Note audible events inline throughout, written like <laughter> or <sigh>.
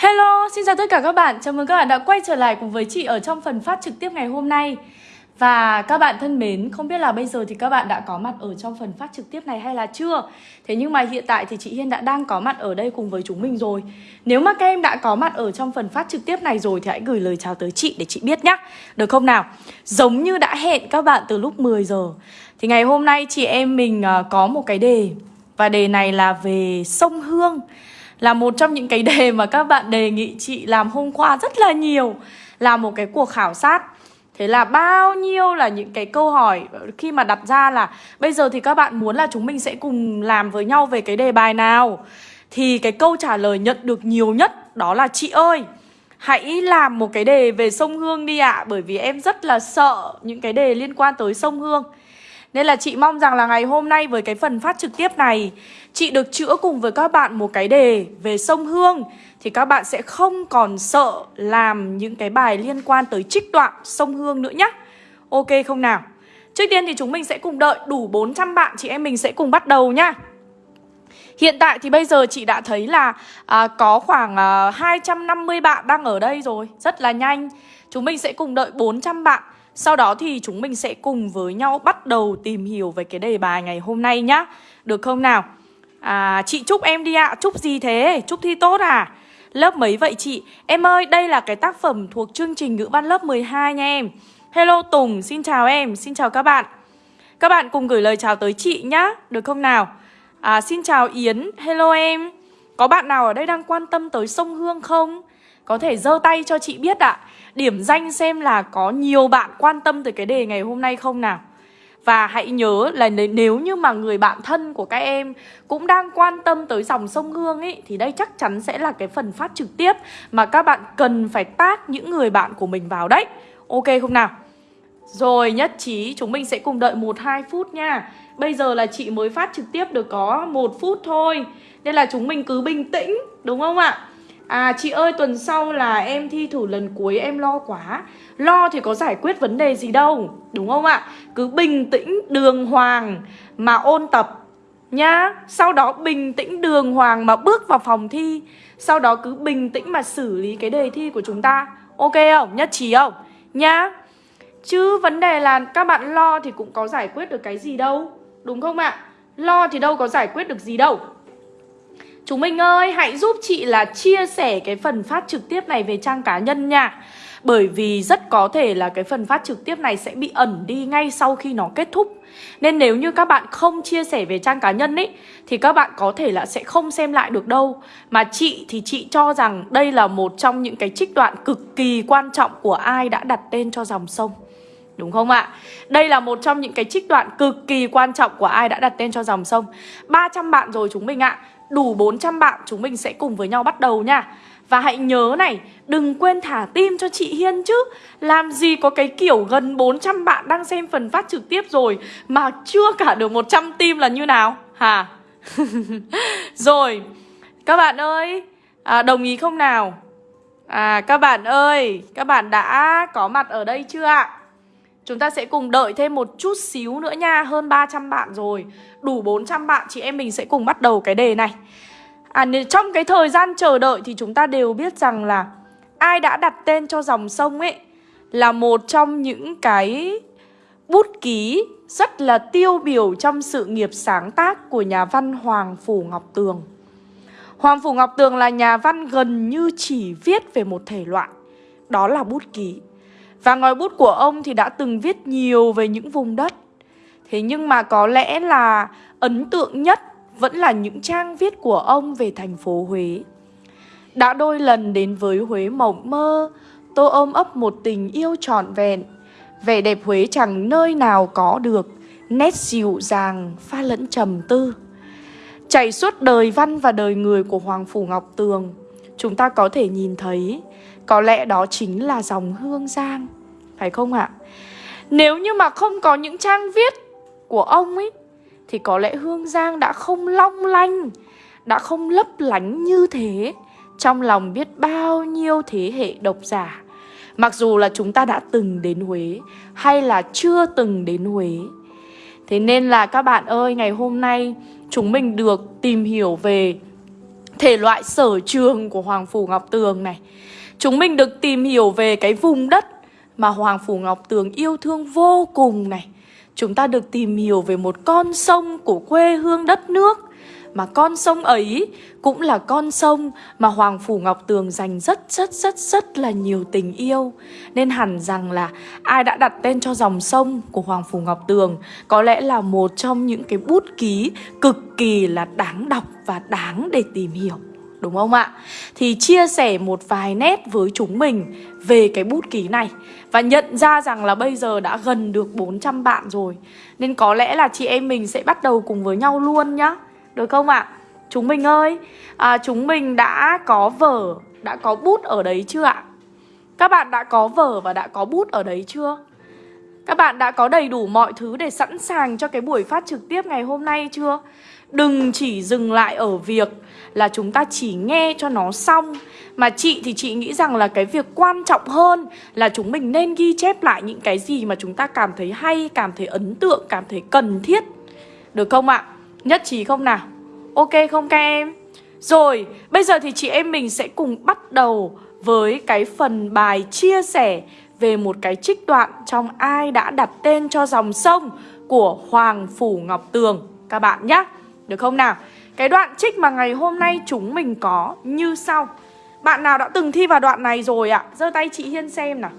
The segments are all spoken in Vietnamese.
Hello, xin chào tất cả các bạn. Chào mừng các bạn đã quay trở lại cùng với chị ở trong phần phát trực tiếp ngày hôm nay. Và các bạn thân mến, không biết là bây giờ thì các bạn đã có mặt ở trong phần phát trực tiếp này hay là chưa? Thế nhưng mà hiện tại thì chị Hiên đã đang có mặt ở đây cùng với chúng mình rồi. Nếu mà các em đã có mặt ở trong phần phát trực tiếp này rồi thì hãy gửi lời chào tới chị để chị biết nhé. Được không nào? Giống như đã hẹn các bạn từ lúc 10 giờ. Thì ngày hôm nay chị em mình à, có một cái đề và đề này là về sông Hương là một trong những cái đề mà các bạn đề nghị chị làm hôm qua rất là nhiều, là một cái cuộc khảo sát. Thế là bao nhiêu là những cái câu hỏi, khi mà đặt ra là bây giờ thì các bạn muốn là chúng mình sẽ cùng làm với nhau về cái đề bài nào? Thì cái câu trả lời nhận được nhiều nhất đó là chị ơi, Hãy làm một cái đề về sông Hương đi ạ, Bởi vì em rất là sợ những cái đề liên quan tới sông Hương. Nên là chị mong rằng là ngày hôm nay với cái phần phát trực tiếp này Chị được chữa cùng với các bạn một cái đề về sông Hương. Thì các bạn sẽ không còn sợ làm những cái bài liên quan tới trích đoạn sông Hương nữa nhé Ok không nào? Trước tiên thì chúng mình sẽ cùng đợi đủ 400 bạn chị em mình sẽ cùng bắt đầu nhá. Hiện tại thì bây giờ chị đã thấy là à, có khoảng à, 250 bạn đang ở đây rồi. Rất là nhanh. Chúng mình sẽ cùng đợi 400 bạn. Sau đó thì chúng mình sẽ cùng với nhau bắt đầu tìm hiểu về cái đề bài ngày hôm nay nhá. Được không nào? À, chị chúc em đi ạ, à. chúc gì thế? Chúc thi tốt à? Lớp mấy vậy chị? Em ơi, đây là cái tác phẩm thuộc chương trình ngữ văn lớp 12 nha em Hello Tùng, xin chào em, xin chào các bạn Các bạn cùng gửi lời chào tới chị nhá, được không nào? À, xin chào Yến, hello em Có bạn nào ở đây đang quan tâm tới sông Hương không? Có thể giơ tay cho chị biết ạ à điểm danh xem là có nhiều bạn quan tâm tới cái đề ngày hôm nay không nào và hãy nhớ là nếu như mà người bạn thân của các em cũng đang quan tâm tới dòng sông Hương ấy Thì đây chắc chắn sẽ là cái phần phát trực tiếp mà các bạn cần phải tác những người bạn của mình vào đấy Ok không nào? Rồi, nhất trí, chúng mình sẽ cùng đợi 1-2 phút nha Bây giờ là chị mới phát trực tiếp được có một phút thôi Nên là chúng mình cứ bình tĩnh, đúng không ạ? À chị ơi, tuần sau là em thi thử lần cuối, em lo quá Lo thì có giải quyết vấn đề gì đâu Đúng không ạ? Cứ bình tĩnh đường hoàng mà ôn tập Nhá Sau đó bình tĩnh đường hoàng mà bước vào phòng thi Sau đó cứ bình tĩnh mà xử lý cái đề thi của chúng ta Ok không? Nhất trí không? Nhá Chứ vấn đề là các bạn lo thì cũng có giải quyết được cái gì đâu Đúng không ạ? Lo thì đâu có giải quyết được gì đâu Chúng mình ơi, hãy giúp chị là chia sẻ cái phần phát trực tiếp này về trang cá nhân nha bởi vì rất có thể là cái phần phát trực tiếp này sẽ bị ẩn đi ngay sau khi nó kết thúc. Nên nếu như các bạn không chia sẻ về trang cá nhân ấy Thì các bạn có thể là sẽ không xem lại được đâu. Mà chị thì chị cho rằng đây là một trong những cái trích đoạn cực kỳ quan trọng của ai đã đặt tên cho dòng sông. Đúng không ạ? Đây là một trong những cái trích đoạn cực kỳ quan trọng của ai đã đặt tên cho dòng sông. 300 bạn rồi chúng mình ạ. Đủ 400 bạn chúng mình sẽ cùng với nhau bắt đầu nha. Và hãy nhớ này Đừng quên thả tim cho chị Hiên chứ. Làm gì có cái kiểu gần 400 bạn đang xem phần phát trực tiếp rồi Mà chưa cả được 100 tim là như nào? Hả? <laughs> Rồi Các bạn ơi à, Đồng ý không nào? À các bạn ơi Các bạn đã có mặt ở đây chưa ạ? Chúng ta sẽ cùng đợi thêm một chút xíu nữa nha Hơn 300 bạn rồi. Đủ 400 bạn chị em mình sẽ cùng bắt đầu cái đề này. À trong cái thời gian chờ đợi thì chúng ta đều biết rằng là Ai đã đặt tên cho dòng sông ấy Là một trong những cái bút ký rất là tiêu biểu trong sự nghiệp sáng tác của nhà văn Hoàng Phủ Ngọc Tường. Hoàng Phủ Ngọc Tường là nhà văn gần như chỉ viết về một thể loại, Đó là bút ký. Và ngòi bút của ông thì đã từng viết nhiều về những vùng đất. Thế nhưng mà có lẽ là ấn tượng nhất vẫn là những trang viết của ông về thành phố Huế. Đã đôi lần đến với Huế mộng mơ, tô ôm ấp một tình yêu trọn vẹn. Vẻ đẹp Huế chẳng nơi nào có được, Nét dịu dàng, pha lẫn trầm tư. Chảy suốt đời văn và đời người của Hoàng Phủ Ngọc Tường, Chúng ta có thể nhìn thấy, có lẽ đó chính là dòng Hương Giang. Phải không ạ? Nếu như mà không có những trang viết của ông ấy thì có lẽ Hương Giang đã không long lanh, Đã không lấp lánh như thế, Trong lòng biết bao nhiêu thế hệ độc giả. Mặc dù là chúng ta đã từng đến Huế, Hay là chưa từng đến Huế. Thế nên là các bạn ơi, Ngày hôm nay, chúng mình được tìm hiểu về thể loại sở trường của Hoàng Phủ Ngọc Tường này. Chúng mình được tìm hiểu về cái vùng đất mà Hoàng Phủ Ngọc Tường yêu thương vô cùng này. Chúng ta được tìm hiểu về một con sông của quê hương đất nước. Mà con sông ấy cũng là con sông mà Hoàng Phủ Ngọc Tường dành rất rất rất rất là nhiều tình yêu. Nên hẳn rằng là ai đã đặt tên cho dòng sông của Hoàng Phủ Ngọc Tường Có lẽ là một trong những cái bút ký cực kỳ là đáng đọc và đáng để tìm hiểu. Đúng không ạ? Thì chia sẻ một vài nét với chúng mình về cái bút ký này Và nhận ra rằng là bây giờ đã gần được 400 bạn rồi Nên có lẽ là chị em mình sẽ bắt đầu cùng với nhau luôn nhá Được không ạ? Chúng mình ơi, à, chúng mình đã có vở, đã có bút ở đấy chưa ạ? Các bạn đã có vở và đã có bút ở đấy chưa? Các bạn đã có đầy đủ mọi thứ để sẵn sàng cho cái buổi phát trực tiếp ngày hôm nay chưa? Đừng chỉ dừng lại ở việc là chúng ta chỉ nghe cho nó xong Mà chị thì chị nghĩ rằng là cái việc quan trọng hơn là chúng mình nên ghi chép lại những cái gì mà chúng ta cảm thấy hay, cảm thấy ấn tượng, cảm thấy cần thiết Được không ạ? Nhất trí không nào? Ok không các em? Rồi, bây giờ thì chị em mình sẽ cùng bắt đầu với cái phần bài chia sẻ về một cái trích đoạn trong ai đã đặt tên cho dòng sông của Hoàng Phủ Ngọc Tường các bạn nhé. Được không nào? Cái đoạn trích mà ngày hôm nay chúng mình có như sau Bạn nào đã từng thi vào đoạn này rồi ạ? À? giơ tay chị Hiên xem nào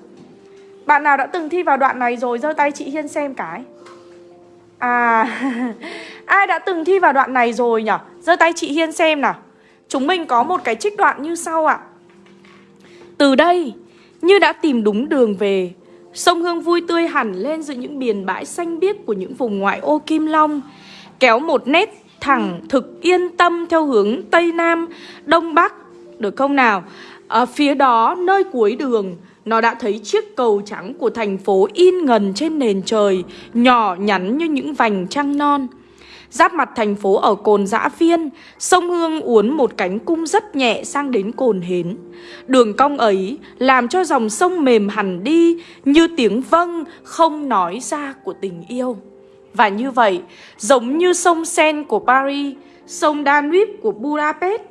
Bạn nào đã từng thi vào đoạn này rồi giơ tay chị Hiên xem cái À <laughs> Ai đã từng thi vào đoạn này rồi nhỉ? giơ tay chị Hiên xem nào Chúng mình có một cái trích đoạn như sau ạ Từ đây, Như đã tìm đúng đường về, Sông Hương vui tươi hẳn lên giữa những biển bãi xanh biếc của những vùng ngoại ô Kim Long, Kéo một nét thẳng thực yên tâm theo hướng Tây Nam, Đông Bắc Được không nào? Ở phía đó nơi cuối đường Nó đã thấy chiếc cầu trắng của thành phố in ngần trên nền trời Nhỏ nhắn như những vành trăng non. Giáp mặt thành phố ở cồn dã phiên Sông Hương uốn một cánh cung rất nhẹ sang đến cồn hến. Đường cong ấy làm cho dòng sông mềm hẳn đi Như tiếng vâng không nói ra của tình yêu và như vậy, giống như sông Sen của Paris, sông Danube của Budapest,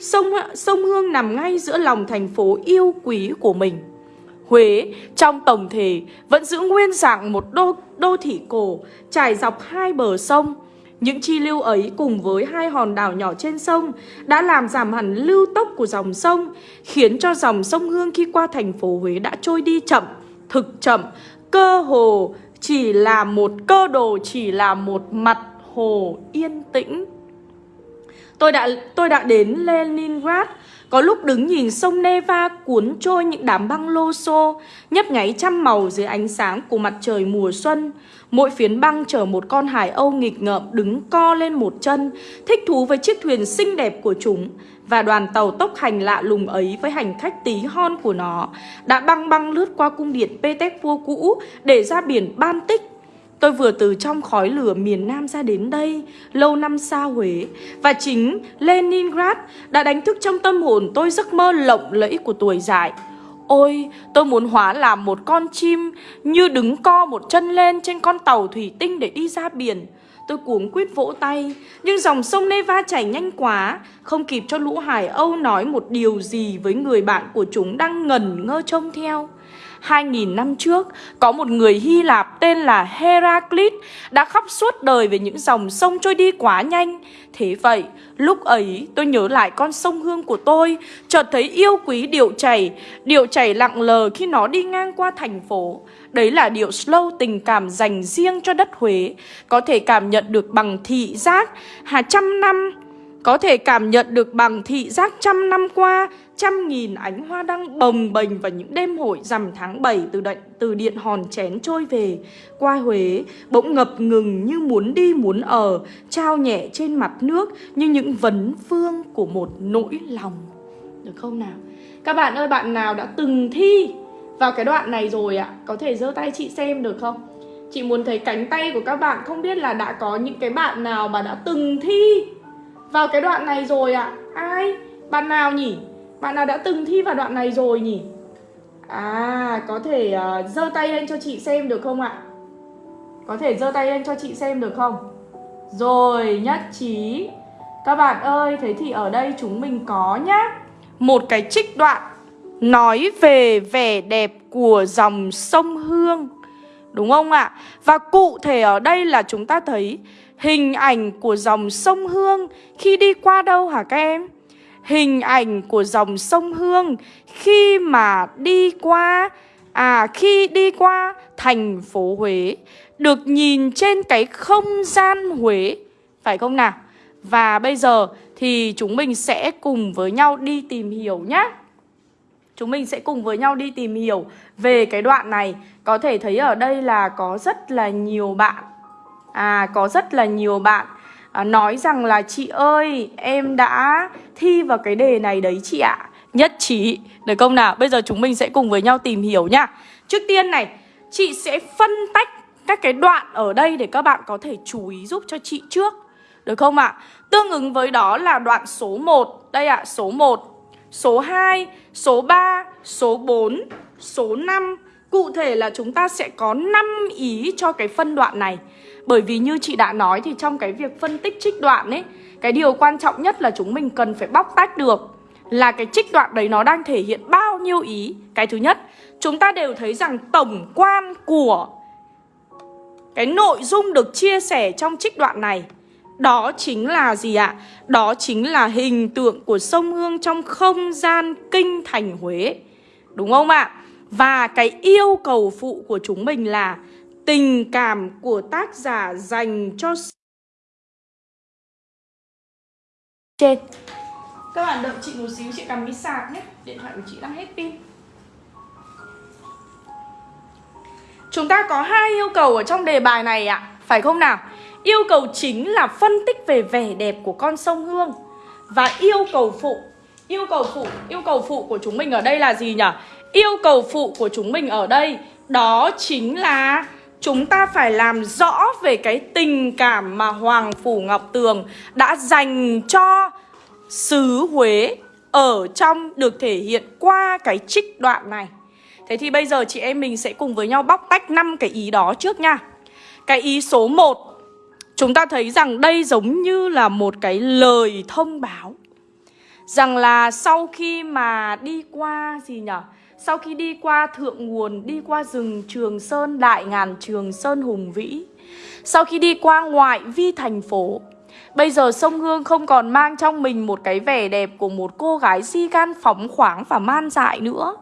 sông, sông Hương nằm ngay giữa lòng thành phố yêu quý của mình. Huế trong tổng thể vẫn giữ nguyên dạng một đô, đô thị cổ trải dọc hai bờ sông. Những chi lưu ấy cùng với hai hòn đảo nhỏ trên sông đã làm giảm hẳn lưu tốc của dòng sông, khiến cho dòng sông Hương khi qua thành phố Huế đã trôi đi chậm, thực chậm, cơ hồ chỉ là một cơ đồ, chỉ là một mặt hồ yên tĩnh. Tôi đã tôi đã đến Leningrad, có lúc đứng nhìn sông Neva cuốn trôi những đám băng lô xô, nhấp nháy trăm màu dưới ánh sáng của mặt trời mùa xuân. Mỗi phiến băng chở một con hải âu nghịch ngợm đứng co lên một chân, thích thú với chiếc thuyền xinh đẹp của chúng. Và đoàn tàu tốc hành lạ lùng ấy với hành khách tí hon của nó đã băng băng lướt qua cung điện Petersburg cũ để ra biển Baltic. Tôi vừa từ trong khói lửa miền Nam ra đến đây, lâu năm xa Huế, và chính Leningrad đã đánh thức trong tâm hồn tôi giấc mơ lộng lẫy của tuổi dại. Ôi, tôi muốn hóa làm một con chim như đứng co một chân lên trên con tàu thủy tinh để đi ra biển. Tôi cuống quyết vỗ tay Nhưng dòng sông Neva chảy nhanh quá Không kịp cho lũ hải âu nói một điều gì Với người bạn của chúng đang ngẩn ngơ trông theo 2.000 năm trước, có một người Hy Lạp tên là Heraclit đã khóc suốt đời về những dòng sông trôi đi quá nhanh. Thế vậy, lúc ấy tôi nhớ lại con sông Hương của tôi, chợt thấy yêu quý điệu chảy, điệu chảy lặng lờ khi nó đi ngang qua thành phố. Đấy là điệu slow tình cảm dành riêng cho đất Huế, có thể cảm nhận được bằng thị giác hà trăm năm, có thể cảm nhận được bằng thị giác trăm năm qua trăm nghìn ánh hoa đăng bồng bềnh vào những đêm hội rằm tháng 7 từ điện từ điện hòn chén trôi về. Qua Huế, bỗng ngập ngừng như muốn đi muốn ở, trao nhẹ trên mặt nước như những vấn phương của một nỗi lòng. Được không nào? Các bạn ơi, bạn nào đã từng thi vào cái đoạn này rồi ạ? Có thể giơ tay chị xem được không? Chị muốn thấy cánh tay của các bạn, không biết là đã có những cái bạn nào mà đã từng thi vào cái đoạn này rồi ạ? Ai? Bạn nào nhỉ? Bạn nào đã từng thi vào đoạn này rồi nhỉ? À, có thể uh, giơ tay lên cho chị xem được không ạ? Có thể giơ tay lên cho chị xem được không? Rồi, nhất trí Các bạn ơi, thế thì ở đây chúng mình có nhá Một cái trích đoạn Nói về vẻ đẹp của dòng sông Hương Đúng không ạ? Và cụ thể ở đây là chúng ta thấy Hình ảnh của dòng sông Hương Khi đi qua đâu hả các em? Hình ảnh của dòng sông Hương Khi mà đi qua À khi đi qua thành phố Huế, Được nhìn trên cái không gian Huế. Phải không nào? Và bây giờ thì chúng mình sẽ cùng với nhau đi tìm hiểu nhé Chúng mình sẽ cùng với nhau đi tìm hiểu về cái đoạn này. Có thể thấy ở đây là có rất là nhiều bạn. À có rất là nhiều bạn à, nói rằng là chị ơi em đã thi vào cái đề này đấy chị ạ à. Nhất trí, được không nào? Bây giờ chúng mình sẽ cùng với nhau tìm hiểu nhá Trước tiên này, chị sẽ phân tách các cái đoạn ở đây để các bạn có thể chú ý giúp cho chị trước được không ạ? À? Tương ứng với đó là đoạn số 1 Đây ạ, à, số 1 Số 2, số 3, số 4, số 5 Cụ thể là chúng ta sẽ có 5 ý cho cái phân đoạn này bởi vì như chị đã nói thì trong cái việc phân tích trích đoạn ấy, Cái điều quan trọng nhất là chúng mình cần phải bóc tách được Là cái trích đoạn đấy nó đang thể hiện bao nhiêu ý Cái thứ nhất, Chúng ta đều thấy rằng tổng quan của Cái nội dung được chia sẻ trong trích đoạn này, đó chính là gì ạ? Đó chính là hình tượng của sông Hương trong không gian kinh thành Huế Đúng không ạ? Và cái yêu cầu phụ của chúng mình là tình cảm của tác giả dành cho trên. Các bạn đợi chị một xíu, chị cầm cái sạc nhé. Điện thoại của chị đang hết pin. Chúng ta có hai yêu cầu ở trong đề bài này ạ. Phải không nào? Yêu cầu chính là phân tích về vẻ đẹp của con sông Hương. Và yêu cầu phụ Yêu cầu phụ, yêu cầu phụ của chúng mình ở đây là gì nhỉ? Yêu cầu phụ của chúng mình ở đây Đó chính là chúng ta phải làm rõ về cái tình cảm mà Hoàng Phủ Ngọc Tường đã dành cho xứ Huế ở trong được thể hiện qua cái trích đoạn này. Thế thì bây giờ chị em mình sẽ cùng với nhau bóc tách năm cái ý đó trước nha. Cái ý số 1 Chúng ta thấy rằng đây giống như là một cái lời thông báo Rằng là sau khi mà đi qua gì nhở sau khi đi qua thượng nguồn, đi qua rừng Trường Sơn, đại ngàn Trường Sơn hùng vĩ Sau khi đi qua ngoại vi thành phố Bây giờ sông Hương không còn mang trong mình một cái vẻ đẹp của một cô gái si gan phóng khoáng và man dại nữa.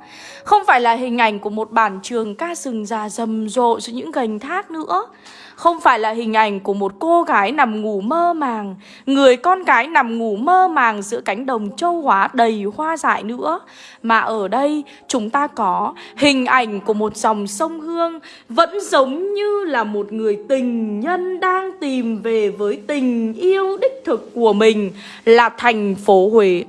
Không phải là hình ảnh của một bản trường ca rừng già rầm rộ giữa những gành thác nữa không phải là hình ảnh của một cô gái nằm ngủ mơ màng, Người con gái nằm ngủ mơ màng giữa cánh đồng châu hóa đầy hoa dại nữa Mà ở đây, chúng ta có hình ảnh của một dòng sông Hương Vẫn giống như là một người tình nhân đang tìm về với tình yêu đích thực của mình Là thành phố Huế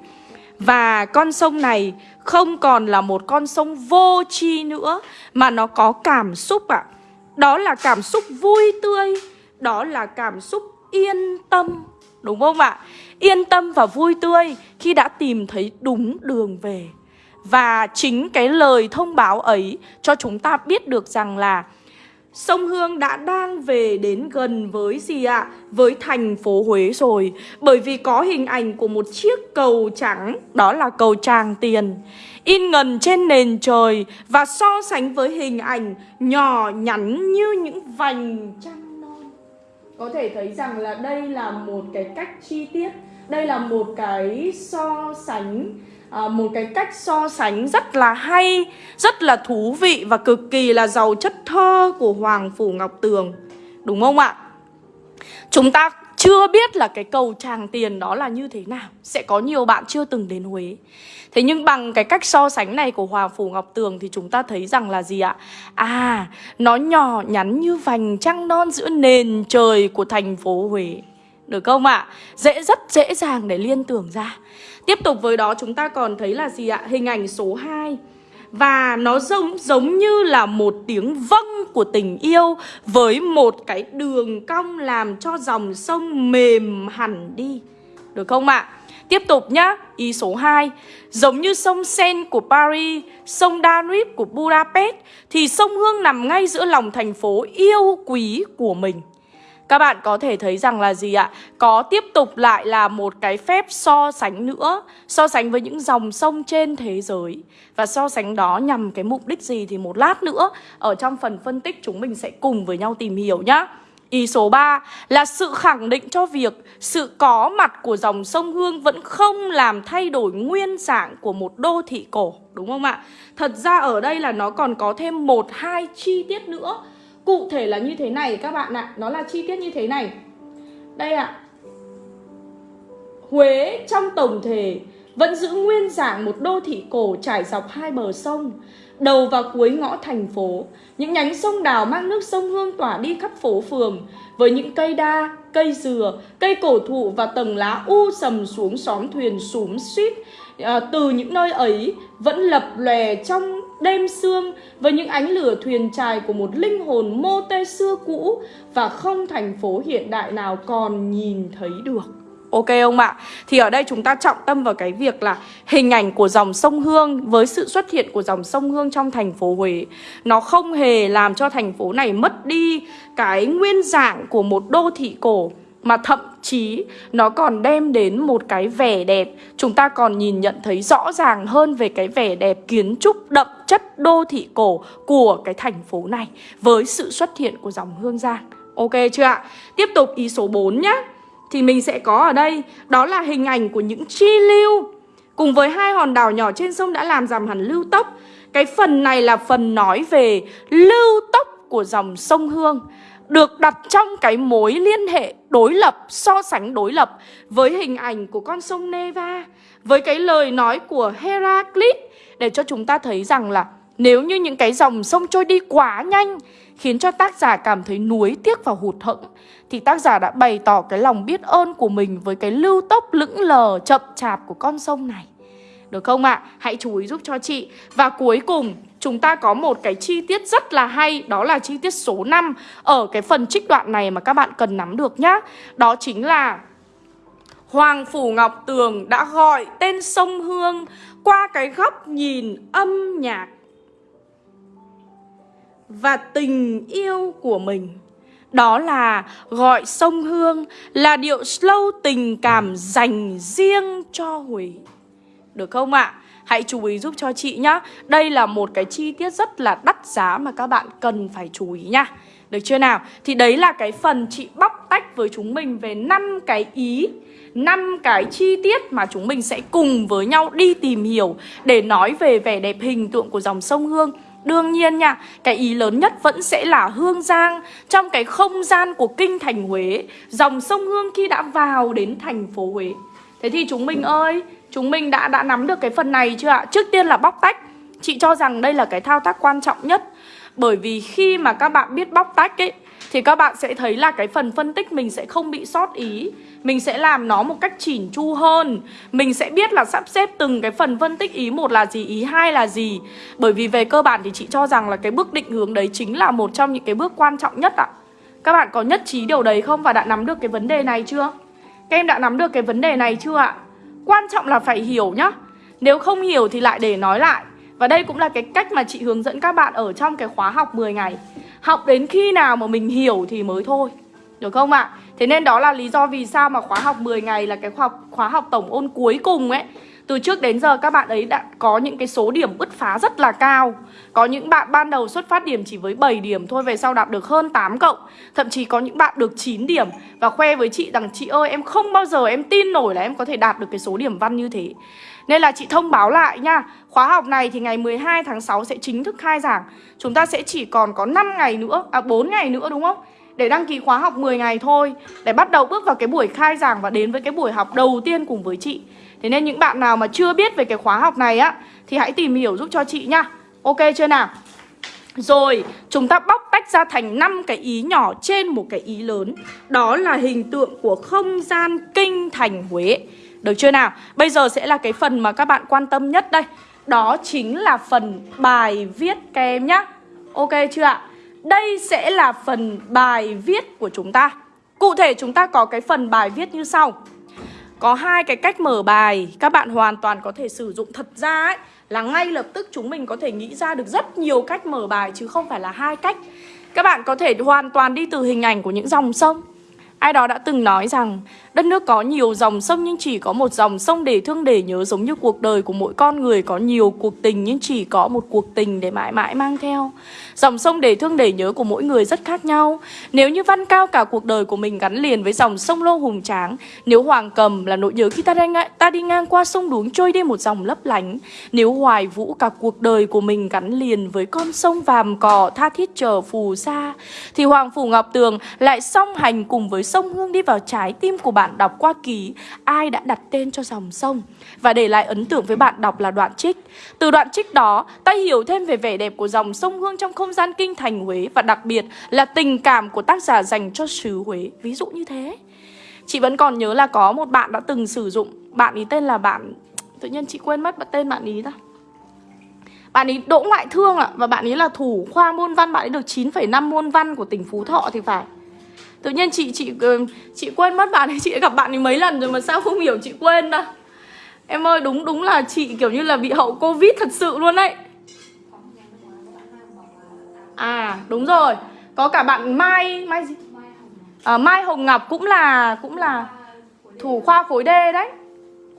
và con sông này không còn là một con sông vô tri nữa, Mà nó có cảm xúc ạ à. Đó là cảm xúc vui tươi, Đó là cảm xúc yên tâm, Đúng không ạ? Yên tâm và vui tươi khi đã tìm thấy đúng đường về Và chính cái lời thông báo ấy cho chúng ta biết được rằng là Sông Hương đã đang về đến gần với gì ạ? Với thành phố Huế rồi. Bởi vì có hình ảnh của một chiếc cầu trắng, Đó là cầu Tràng Tiền. In ngần trên nền trời Và so sánh với hình ảnh nhỏ nhắn như những vành trăng non. Có thể thấy rằng là đây là một cái cách chi tiết, Đây là một cái so sánh à, một cái cách so sánh rất là hay, rất là thú vị và cực kỳ là giàu chất thơ của Hoàng Phủ Ngọc Tường. Đúng không ạ? Chúng ta chưa biết là cái cầu tràng tiền đó là như thế nào Sẽ có nhiều bạn chưa từng đến Huế Thế nhưng bằng cái cách so sánh này của Hoàng Phủ Ngọc Tường Thì chúng ta thấy rằng là gì ạ? À, nó nhỏ nhắn như vành trăng non giữa nền trời của thành phố Huế Được không ạ? Dễ rất dễ dàng để liên tưởng ra Tiếp tục với đó chúng ta còn thấy là gì ạ? Hình ảnh số 2 Và nó giống giống như là một tiếng vâng của tình yêu Với một cái đường cong làm cho dòng sông mềm hẳn đi Được không ạ? Tiếp tục nhá, ý số 2 Giống như sông Sen của Paris, sông Danube của Budapest Thì sông Hương nằm ngay giữa lòng thành phố yêu quý của mình các bạn có thể thấy rằng là gì ạ? Có tiếp tục lại là một cái phép so sánh nữa So sánh với những dòng sông trên thế giới Và so sánh đó nhằm cái mục đích gì thì một lát nữa Ở trong phần phân tích chúng mình sẽ cùng với nhau tìm hiểu nhá Ý số 3 là sự khẳng định cho việc sự có mặt của dòng sông Hương vẫn không làm thay đổi nguyên dạng của một đô thị cổ, đúng không ạ? Thật ra ở đây là nó còn có thêm một hai chi tiết nữa. Cụ thể là như thế này các bạn ạ, nó là chi tiết như thế này. Đây ạ. Huế trong tổng thể vẫn giữ nguyên dạng một đô thị cổ trải dọc hai bờ sông đầu và cuối ngõ thành phố. Những nhánh sông đào mang nước sông Hương tỏa đi khắp phố phường với những cây đa, cây dừa, cây cổ thụ và tầng lá u sầm xuống xóm thuyền súm suýt. À, từ những nơi ấy vẫn lập lòe trong đêm sương với những ánh lửa thuyền trài của một linh hồn mô tê xưa cũ và không thành phố hiện đại nào còn nhìn thấy được. Ok ông ạ? Thì ở đây chúng ta trọng tâm vào cái việc là hình ảnh của dòng sông Hương với sự xuất hiện của dòng sông Hương trong thành phố Huế nó không hề làm cho thành phố này mất đi cái nguyên dạng của một đô thị cổ, mà thậm chí nó còn đem đến một cái vẻ đẹp chúng ta còn nhìn nhận thấy rõ ràng hơn về cái vẻ đẹp kiến trúc đậm chất đô thị cổ của cái thành phố này với sự xuất hiện của dòng Hương Giang. Ok chưa ạ? Tiếp tục ý số 4 nhé thì mình sẽ có ở đây, đó là hình ảnh của những chi lưu cùng với hai hòn đảo nhỏ trên sông đã làm giảm hẳn lưu tốc. Cái phần này là phần nói về lưu tốc của dòng sông Hương, được đặt trong cái mối liên hệ đối lập, so sánh đối lập với hình ảnh của con sông Neva, với cái lời nói của Heraclit để cho chúng ta thấy rằng là nếu như những cái dòng sông trôi đi quá nhanh khiến cho tác giả cảm thấy nuối tiếc và hụt hẫng thì tác giả đã bày tỏ cái lòng biết ơn của mình với cái lưu tốc lững lờ chậm chạp của con sông này. Được không ạ? À? Hãy chú ý giúp cho chị. Và cuối cùng chúng ta có một cái chi tiết rất là hay, Đó là chi tiết số 5 Ở cái phần trích đoạn này mà các bạn cần nắm được nhá Đó chính là Hoàng Phủ Ngọc Tường đã gọi tên sông Hương Qua cái góc nhìn âm nhạc Và tình yêu của mình đó là gọi sông Hương là điệu slow tình cảm dành riêng cho Huế. Được không ạ? À? Hãy chú ý giúp cho chị nhá. Đây là một cái chi tiết rất là đắt giá mà các bạn cần phải chú ý nha. Được chưa nào? Thì đấy là cái phần chị bóc tách với chúng mình về năm cái ý năm cái chi tiết mà chúng mình sẽ cùng với nhau đi tìm hiểu để nói về vẻ đẹp hình tượng của dòng sông Hương Đương nhiên nha, cái ý lớn nhất vẫn sẽ là Hương Giang Trong cái không gian của kinh thành Huế Dòng sông Hương khi đã vào đến thành phố Huế Thế thì chúng mình ơi, chúng mình đã đã nắm được cái phần này chưa ạ? Trước tiên là bóc tách Chị cho rằng đây là cái thao tác quan trọng nhất Bởi vì khi mà các bạn biết bóc tách ấy Thì các bạn sẽ thấy là cái phần phân tích mình sẽ không bị sót ý mình sẽ làm nó một cách chỉn chu hơn Mình sẽ biết là sắp xếp từng cái phần phân tích ý một là gì, ý hai là gì Bởi vì về cơ bản thì chị cho rằng là cái bước định hướng đấy chính là một trong những cái bước quan trọng nhất ạ Các bạn có nhất trí điều đấy không và đã nắm được cái vấn đề này chưa? Các em đã nắm được cái vấn đề này chưa ạ? Quan trọng là phải hiểu nhá. Nếu không hiểu thì lại để nói lại. Và đây cũng là cái cách mà chị hướng dẫn các bạn ở trong cái khóa học 10 ngày. Học đến khi nào mà mình hiểu thì mới thôi. Được không ạ? Thế nên đó là lý do vì sao mà khóa học 10 ngày là cái khóa học, khóa học tổng ôn cuối cùng ấy từ trước đến giờ các bạn ấy đã có những cái số điểm bứt phá rất là cao. Có những bạn ban đầu xuất phát điểm chỉ với 7 điểm, thôi Về sau đạt được hơn 8 cộng. Thậm chí có những bạn được 9 điểm. Và khoe với chị rằng, chị ơi, em không bao giờ em tin nổi là em có thể đạt được cái số điểm văn như thế. Nên là chị thông báo lại nha, Khóa học này thì ngày 12 tháng 6 sẽ chính thức khai giảng. Chúng ta sẽ chỉ còn có 5 ngày nữa À 4 ngày nữa, đúng không? để đăng ký khóa học 10 ngày thôi. Để bắt đầu bước vào cái buổi khai giảng và đến với cái buổi học đầu tiên cùng với chị. Thế nên những bạn nào mà chưa biết về cái khóa học này á Thì hãy tìm hiểu giúp cho chị nhá Ok chưa nào? Rồi, chúng ta bóc tách ra thành 5 cái ý nhỏ trên một cái ý lớn. Đó là hình tượng của không gian kinh thành Huế. Được chưa nào? Bây giờ sẽ là cái phần mà các bạn quan tâm nhất đây. Đó chính là phần bài viết các em nhá. Ok chưa ạ? Đây sẽ là phần bài viết của chúng ta. Cụ thể chúng ta có cái phần bài viết như sau. Có hai cái cách mở bài, Các bạn hoàn toàn có thể sử dụng thật ra ấy, Là ngay lập tức chúng mình có thể nghĩ ra được rất nhiều cách mở bài, Chứ không phải là hai cách. Các bạn có thể hoàn toàn đi từ hình ảnh của những dòng sông. Ai đó đã từng nói rằng đất nước có nhiều dòng sông nhưng chỉ có một dòng sông để thương để nhớ giống như cuộc đời của mỗi con người có nhiều cuộc tình nhưng chỉ có một cuộc tình để mãi mãi mang theo. Dòng sông để thương để nhớ của mỗi người rất khác nhau. Nếu như Văn Cao cả cuộc đời của mình gắn liền với dòng sông Lô hùng tráng, nếu Hoàng Cầm là nỗi nhớ khi ta, đang, ta đi ngang qua sông đuống trôi đi một dòng lấp lánh, nếu Hoài Vũ cả cuộc đời của mình gắn liền với con sông vàm cỏ tha thiết chờ phù sa, thì Hoàng Phủ Ngọc Tường lại song hành cùng với sông Hương đi vào trái tim của bạn bạn đọc qua ký ai đã đặt tên cho dòng sông và để lại ấn tượng với bạn đọc là đoạn trích. Từ đoạn trích đó, ta hiểu thêm về vẻ đẹp của dòng sông Hương trong không gian kinh thành Huế và đặc biệt là tình cảm của tác giả dành cho xứ Huế. Ví dụ như thế. Chị vẫn còn nhớ là có một bạn đã từng sử dụng Bạn ý tên là bạn Tự nhiên chị quên mất tên bạn ý ta Bạn ấy đỗ ngoại thương ạ Và bạn ấy là thủ khoa môn văn Bạn ấy được 9,5 môn văn của tỉnh Phú Thọ thì phải Tự nhiên chị chị ờ, chị quên mất bạn ấy Chị đã gặp bạn ấy mấy lần rồi mà sao không hiểu chị quên đâu Em ơi đúng đúng là chị kiểu như là bị hậu Covid thật sự luôn đấy À đúng rồi. Có cả bạn Mai Mai gì? À, Mai Hồng Ngọc cũng là cũng là thủ khoa khối D đấy.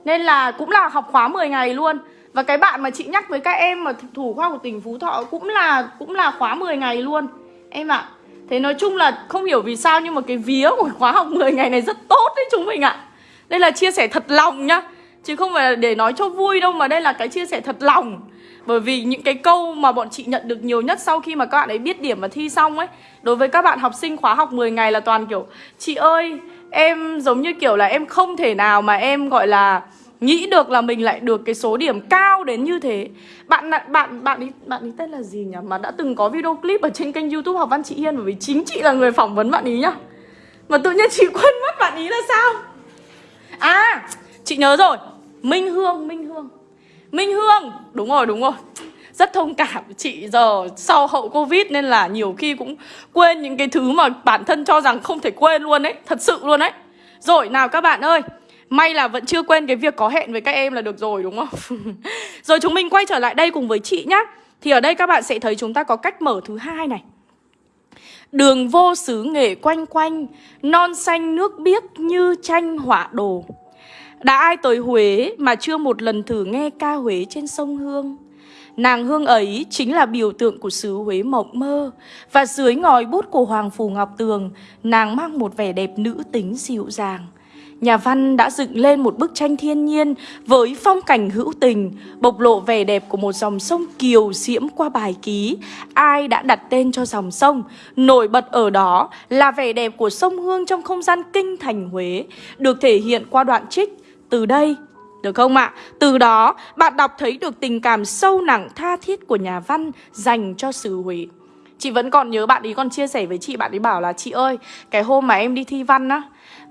Nên là cũng là học khóa 10 ngày luôn. Và cái bạn mà chị nhắc với các em mà thủ khoa của tỉnh Phú Thọ cũng là cũng là khóa 10 ngày luôn. Em ạ à. Thế nói chung là không hiểu vì sao, nhưng mà cái vía của khóa học 10 ngày này rất tốt đấy chúng mình ạ à. Đây là chia sẻ thật lòng nhá, Chứ không phải là để nói cho vui đâu, mà đây là cái chia sẻ thật lòng Bởi vì những cái câu mà bọn chị nhận được nhiều nhất sau khi mà các bạn ấy biết điểm và thi xong ấy, Đối với các bạn học sinh khóa học 10 ngày là toàn kiểu, Chị ơi, em giống như kiểu là em không thể nào mà em, gọi là nghĩ được là mình lại được cái số điểm cao đến như thế. Bạn bạn bạn ấy bạn ấy tên là gì nhỉ? Mà đã từng có video clip ở trên kênh youtube học văn chị hiên, bởi vì chính chị là người phỏng vấn bạn ý nhá. Mà tự nhiên chị <laughs> quên mất bạn ý là sao? À chị nhớ rồi. Minh hương minh hương. Minh hương. Đúng rồi đúng rồi. Rất thông cảm chị giờ sau hậu covid nên là nhiều khi cũng quên những cái thứ mà bản thân cho rằng không thể quên luôn ấy. Thật sự luôn ấy. Rồi, nào các bạn ơi. May là vẫn chưa quên cái việc có hẹn với các em là được rồi, đúng không? <laughs> rồi chúng mình quay trở lại đây cùng với chị nhá. Thì ở đây các bạn sẽ thấy chúng ta có cách mở thứ hai này. Đường vô xứ nghệ quanh quanh, Non xanh nước biếc như tranh họa đồ. Đã ai tới Huế mà chưa một lần thử nghe ca Huế trên sông Hương? Nàng Hương ấy chính là biểu tượng của xứ Huế mộng mơ. Và dưới ngòi bút của Hoàng Phù Ngọc Tường, Nàng mang một vẻ đẹp nữ tính dịu dàng. Nhà văn đã dựng lên một bức tranh thiên nhiên với phong cảnh hữu tình, bộc lộ vẻ đẹp của một dòng sông kiều diễm qua bài ký. Ai đã đặt tên cho dòng sông? Nổi bật ở đó là vẻ đẹp của sông Hương trong không gian kinh thành Huế, được thể hiện qua đoạn trích. Từ đây, được không ạ? Từ đó, bạn đọc thấy được tình cảm sâu nặng tha thiết của nhà văn dành cho xứ Huế. Chị vẫn còn nhớ bạn ấy còn chia sẻ với chị Bạn ấy bảo là chị ơi Cái hôm mà em đi thi văn á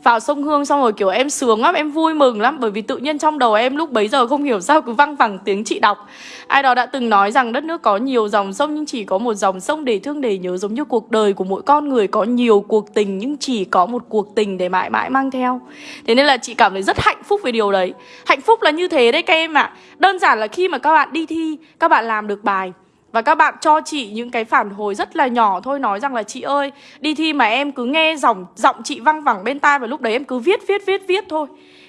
vào sông Hương xong rồi kiểu em sướng lắm, em vui mừng lắm. Bởi vì tự nhiên trong đầu em lúc bấy giờ không hiểu sao cứ văng vẳng tiếng chị đọc. Ai đó đã từng nói rằng đất nước có nhiều dòng sông nhưng chỉ có một dòng sông để thương để nhớ Giống như cuộc đời của mỗi con người có nhiều cuộc tình nhưng chỉ có một cuộc tình để mãi mãi mang theo. Thế nên là chị cảm thấy rất hạnh phúc về điều đấy. Hạnh phúc là như thế đấy các em ạ. À. Đơn giản là khi mà các bạn đi thi, các bạn làm được bài và các bạn cho chị những cái phản hồi rất là nhỏ thôi, Nói rằng là chị ơi, Đi thi mà em cứ nghe giọng giọng chị văng vẳng bên tai Và lúc đấy em cứ viết viết viết viết thôi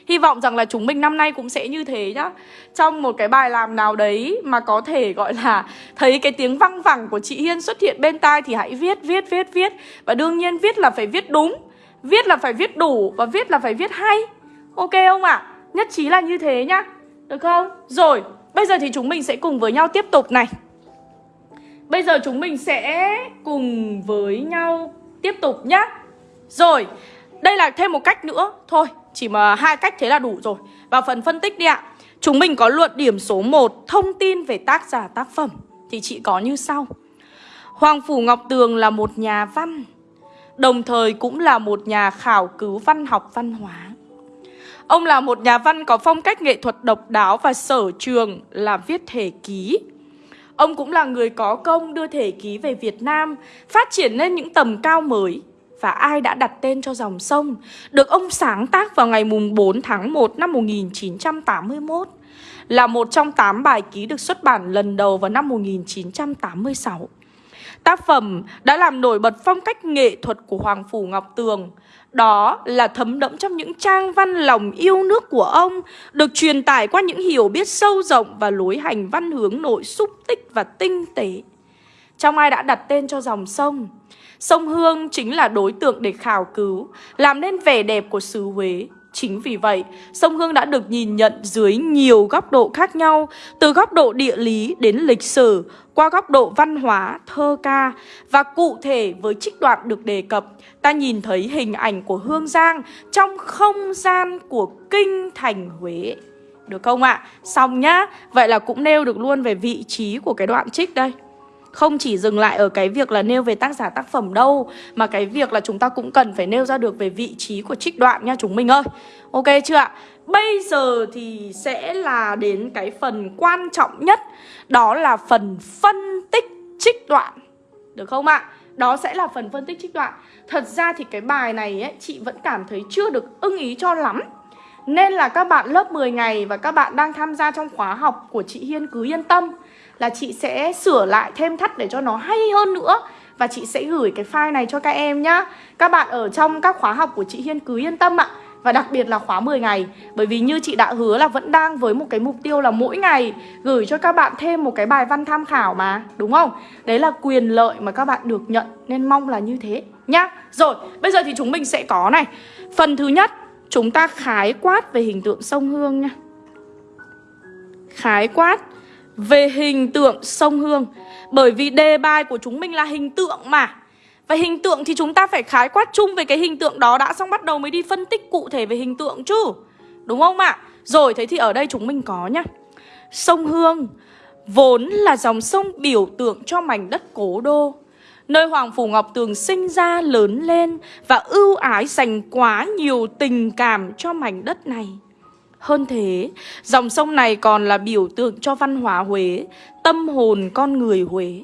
Hy vọng rằng là chúng mình năm nay cũng sẽ như thế nhá Trong một cái bài làm nào đấy Mà có thể gọi là <laughs> Thấy cái tiếng văng vẳng của chị Hiên xuất hiện bên tai Thì hãy viết viết viết viết Và đương nhiên viết là phải viết đúng, Viết là phải viết đủ Và viết là phải viết hay Ok không ạ? À? Nhất trí là như thế nhá Được không? Rồi, Bây giờ thì chúng mình sẽ cùng với nhau tiếp tục này Bây giờ chúng mình sẽ cùng với nhau tiếp tục nhá. Rồi, đây là thêm một cách nữa. Thôi, chỉ mà hai cách thế là đủ rồi. Vào phần phân tích đi ạ. Chúng mình có luận điểm số 1 Thông tin về tác giả tác phẩm. Thì chị có như sau. Hoàng Phủ Ngọc Tường là một nhà văn Đồng thời cũng là một nhà khảo cứu văn học văn hóa. Ông là một nhà văn có phong cách nghệ thuật độc đáo và sở trường là viết thể ký. Ông cũng là người có công đưa thể ký về Việt Nam, phát triển lên những tầm cao mới. Và ai đã đặt tên cho dòng sông, được ông sáng tác vào ngày mùng 4 tháng 1 năm 1981, là một trong 8 bài ký được xuất bản lần đầu vào năm 1986. Tác phẩm đã làm nổi bật phong cách nghệ thuật của Hoàng Phủ Ngọc Tường đó là thấm đẫm trong những trang văn lòng yêu nước của ông, Được truyền tải qua những hiểu biết sâu rộng và lối hành văn hướng nội xúc tích và tinh tế. Trong ai đã đặt tên cho dòng sông? Sông Hương chính là đối tượng để khảo cứu, Làm nên vẻ đẹp của xứ Huế. Chính vì vậy, sông Hương đã được nhìn nhận dưới nhiều góc độ khác nhau, từ góc độ địa lý đến lịch sử, qua góc độ văn hóa, thơ ca và cụ thể với trích đoạn được đề cập, ta nhìn thấy hình ảnh của Hương Giang trong không gian của kinh thành Huế. Được không ạ? À? Xong nhá. Vậy là cũng nêu được luôn về vị trí của cái đoạn trích đây. Không chỉ dừng lại ở cái việc là nêu về tác giả tác phẩm đâu Mà cái việc là chúng ta cũng cần phải nêu ra được về vị trí của trích đoạn nha chúng mình ơi Ok chưa ạ? Bây giờ thì sẽ là đến cái phần quan trọng nhất Đó là phần phân tích trích đoạn Được không ạ? Đó sẽ là phần phân tích trích đoạn Thật ra thì cái bài này ấy, chị vẫn cảm thấy chưa được ưng ý cho lắm Nên là các bạn lớp 10 ngày và các bạn đang tham gia trong khóa học của chị Hiên cứ yên tâm là chị sẽ sửa lại thêm thắt để cho nó hay hơn nữa. Và chị sẽ gửi cái file này cho các em nhá. Các bạn ở trong các khóa học của chị Hiên cứ yên tâm ạ. Và đặc biệt là khóa 10 ngày. Bởi vì như chị đã hứa là vẫn đang với một cái mục tiêu là mỗi ngày Gửi cho các bạn thêm một cái bài văn tham khảo mà Đúng không? Đấy là quyền lợi mà các bạn được nhận. Nên mong là như thế nhá. Rồi, bây giờ thì chúng mình sẽ có này. Phần thứ nhất Chúng ta khái quát về hình tượng sông Hương nha. Khái quát về hình tượng sông Hương Bởi vì đề bài của chúng mình là hình tượng mà Và hình tượng thì chúng ta phải khái quát chung về cái hình tượng đó đã, Xong bắt đầu mới đi phân tích cụ thể về hình tượng chứ Đúng không ạ? À? Rồi, thế thì ở đây chúng mình có nhá Sông Hương Vốn là dòng sông biểu tượng cho mảnh đất cố đô, Nơi Hoàng Phủ Ngọc Tường sinh ra, lớn lên Và ưu ái dành quá nhiều tình cảm cho mảnh đất này hơn thế, dòng sông này còn là biểu tượng cho văn hóa Huế, tâm hồn con người Huế.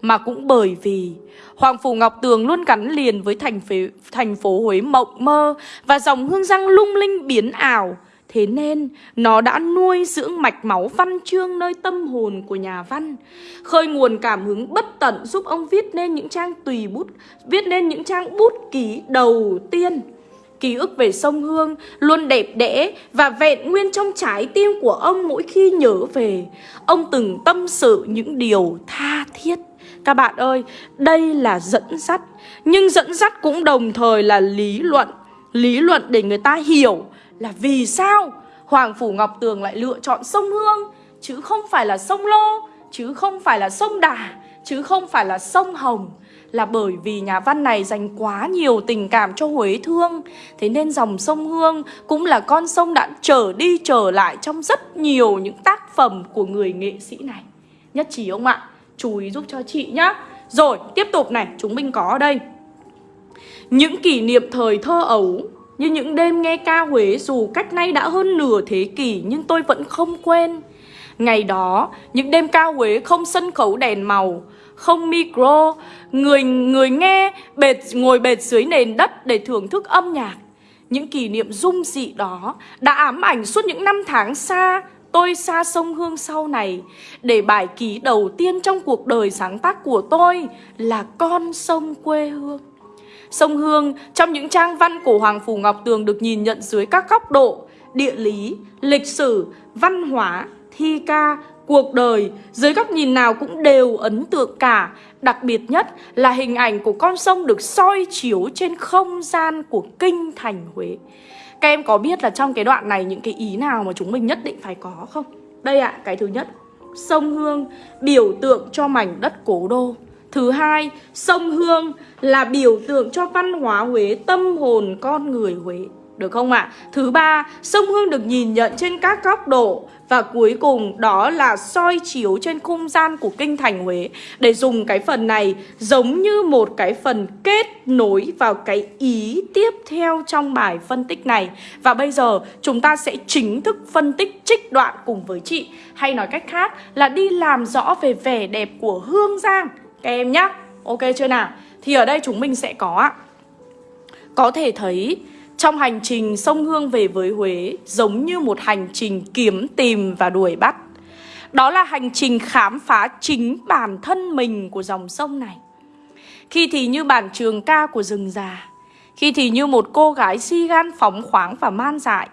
Mà cũng bởi vì Hoàng Phủ Ngọc Tường luôn gắn liền với thành, phế, thành phố Huế mộng mơ và dòng hương răng lung linh biến ảo. Thế nên nó đã nuôi dưỡng mạch máu văn chương nơi tâm hồn của nhà văn Khơi nguồn cảm hứng bất tận giúp ông viết nên những trang tùy bút Viết nên những trang bút ký đầu tiên Ký ức về sông Hương luôn đẹp đẽ và vẹn nguyên trong trái tim của ông mỗi khi nhớ về. Ông từng tâm sự những điều tha thiết. Các bạn ơi, đây là dẫn dắt, nhưng dẫn dắt cũng đồng thời là lý luận. Lý luận để người ta hiểu là vì sao Hoàng Phủ Ngọc Tường lại lựa chọn sông Hương, chứ không phải là sông Lô, chứ không phải là sông Đà, chứ không phải là sông Hồng là bởi vì nhà văn này dành quá nhiều tình cảm cho Huế thương. Thế nên dòng sông Hương cũng là con sông đã trở đi trở lại trong rất nhiều những tác phẩm của người nghệ sĩ này. Nhất trí ông ạ? Chú ý giúp cho chị nhá. Rồi, tiếp tục này, chúng mình có ở đây. Những kỷ niệm thời thơ ấu Như những đêm nghe ca Huế dù cách nay đã hơn nửa thế kỷ Nhưng tôi vẫn không quên. Ngày đó, những đêm ca Huế không sân khấu đèn màu không micro. Người người nghe bệt ngồi bệt dưới nền đất để thưởng thức âm nhạc. Những kỷ niệm dung dị đó đã ám ảnh suốt những năm tháng xa Tôi xa sông Hương sau này. Để bài ký đầu tiên trong cuộc đời sáng tác của tôi Là con sông quê hương. Sông Hương trong những trang văn của Hoàng Phủ Ngọc Tường được nhìn nhận dưới các góc độ Địa lý, lịch sử, văn hóa, thi ca, Cuộc đời dưới góc nhìn nào cũng đều ấn tượng cả Đặc biệt nhất là hình ảnh của con sông được soi chiếu trên không gian của kinh thành Huế Các em có biết là trong cái đoạn này những cái ý nào mà chúng mình nhất định phải có không? Đây ạ, à, cái thứ nhất Sông Hương biểu tượng cho mảnh đất cố đô Thứ hai, sông Hương là biểu tượng cho văn hóa Huế, tâm hồn con người Huế được không ạ? À? Thứ ba, sông Hương được nhìn nhận trên các góc độ và cuối cùng đó là soi chiếu trên không gian của kinh thành Huế. Để dùng cái phần này giống như một cái phần kết nối vào cái ý tiếp theo trong bài phân tích này. Và bây giờ chúng ta sẽ chính thức phân tích trích đoạn cùng với chị. Hay nói cách khác là đi làm rõ về vẻ đẹp của Hương Giang. Các em nhá. Ok chưa nào? Thì ở đây chúng mình sẽ có Có thể thấy trong hành trình sông Hương về với Huế, giống như một hành trình kiếm tìm và đuổi bắt. Đó là hành trình khám phá chính bản thân mình của dòng sông này. Khi thì như bản trường ca của rừng già, Khi thì như một cô gái si gan phóng khoáng và man dại,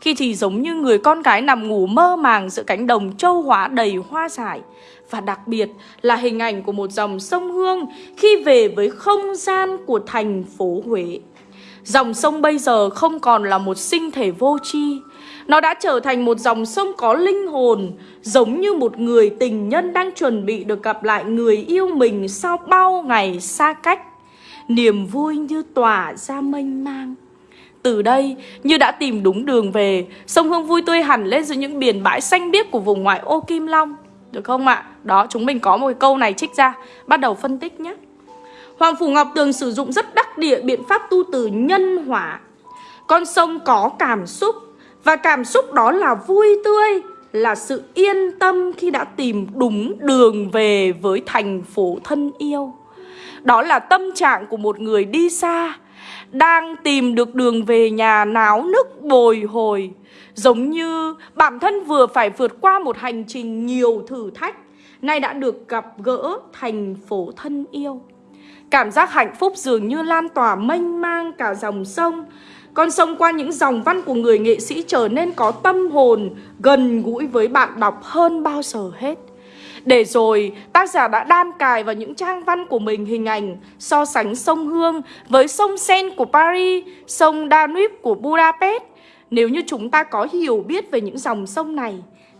Khi thì giống như người con gái nằm ngủ mơ màng giữa cánh đồng châu hóa đầy hoa dại. Và đặc biệt là hình ảnh của một dòng sông Hương khi về với không gian của thành phố Huế. Dòng sông bây giờ không còn là một sinh thể vô tri Nó đã trở thành một dòng sông có linh hồn Giống như một người tình nhân đang chuẩn bị được gặp lại người yêu mình sau bao ngày xa cách Niềm vui như tỏa ra mênh mang từ đây, như đã tìm đúng đường về, sông Hương vui tươi hẳn lên giữa những biển bãi xanh biếc của vùng ngoại ô Kim Long. Được không ạ? Đó, chúng mình có một câu này trích ra. Bắt đầu phân tích nhé. Hoàng Phủ Ngọc Tường sử dụng rất đắc địa biện pháp tu từ nhân hỏa. Con sông có cảm xúc và cảm xúc đó là vui tươi, là sự yên tâm khi đã tìm đúng đường về với thành phố thân yêu. Đó là tâm trạng của một người đi xa, đang tìm được đường về nhà náo nức bồi hồi. Giống như bản thân vừa phải vượt qua một hành trình nhiều thử thách, nay đã được gặp gỡ thành phố thân yêu. Cảm giác hạnh phúc dường như lan tỏa mênh mang cả dòng sông Con sông qua những dòng văn của người nghệ sĩ trở nên có tâm hồn Gần gũi với bạn đọc hơn bao giờ hết để rồi tác giả đã đan cài vào những trang văn của mình hình ảnh so sánh sông Hương với sông Sen của Paris, sông Danube của Budapest. Nếu như chúng ta có hiểu biết về những dòng sông này